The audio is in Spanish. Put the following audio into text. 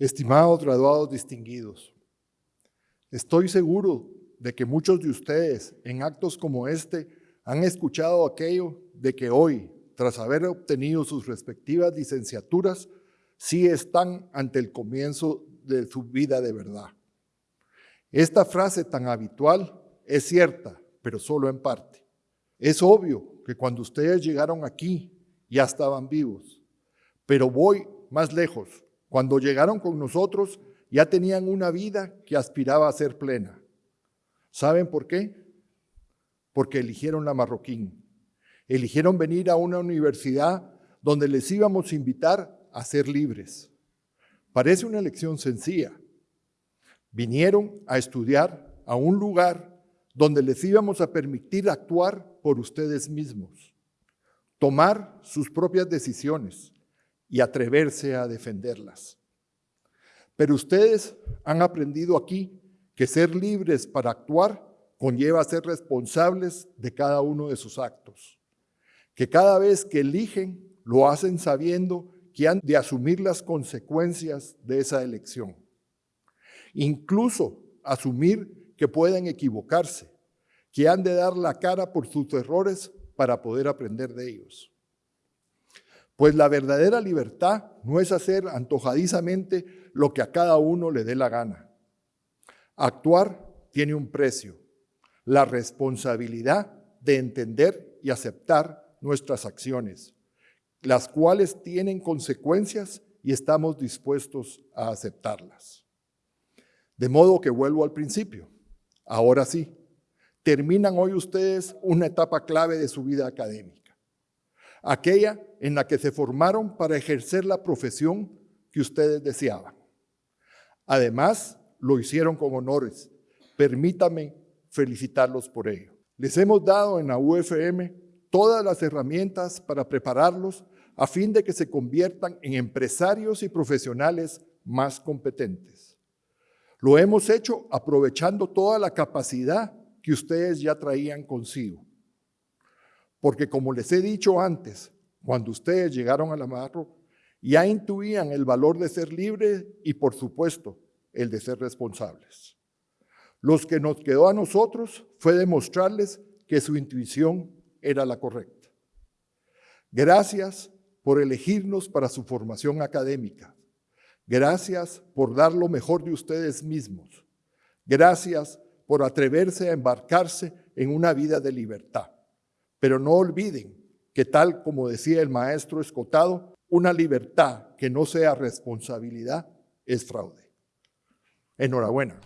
Estimados graduados distinguidos, estoy seguro de que muchos de ustedes en actos como este han escuchado aquello de que hoy, tras haber obtenido sus respectivas licenciaturas, sí están ante el comienzo de su vida de verdad. Esta frase tan habitual es cierta, pero solo en parte. Es obvio que cuando ustedes llegaron aquí ya estaban vivos, pero voy más lejos. Cuando llegaron con nosotros ya tenían una vida que aspiraba a ser plena. ¿Saben por qué? Porque eligieron la marroquín. Eligieron venir a una universidad donde les íbamos a invitar a ser libres. Parece una elección sencilla. Vinieron a estudiar a un lugar donde les íbamos a permitir actuar por ustedes mismos, tomar sus propias decisiones y atreverse a defenderlas. Pero ustedes han aprendido aquí que ser libres para actuar conlleva ser responsables de cada uno de sus actos, que cada vez que eligen lo hacen sabiendo que han de asumir las consecuencias de esa elección. Incluso asumir que pueden equivocarse, que han de dar la cara por sus errores para poder aprender de ellos. Pues la verdadera libertad no es hacer antojadizamente lo que a cada uno le dé la gana. Actuar tiene un precio, la responsabilidad de entender y aceptar nuestras acciones, las cuales tienen consecuencias y estamos dispuestos a aceptarlas. De modo que vuelvo al principio. Ahora sí, terminan hoy ustedes una etapa clave de su vida académica, aquella en la que se formaron para ejercer la profesión que ustedes deseaban. Además, lo hicieron con honores. Permítame felicitarlos por ello. Les hemos dado en la UFM todas las herramientas para prepararlos a fin de que se conviertan en empresarios y profesionales más competentes. Lo hemos hecho aprovechando toda la capacidad que ustedes ya traían consigo. Porque como les he dicho antes, cuando ustedes llegaron a la Marro, ya intuían el valor de ser libres y por supuesto el de ser responsables. Los que nos quedó a nosotros fue demostrarles que su intuición era la correcta. Gracias por elegirnos para su formación académica. Gracias por dar lo mejor de ustedes mismos. Gracias por atreverse a embarcarse en una vida de libertad. Pero no olviden que tal como decía el maestro Escotado, una libertad que no sea responsabilidad es fraude. Enhorabuena.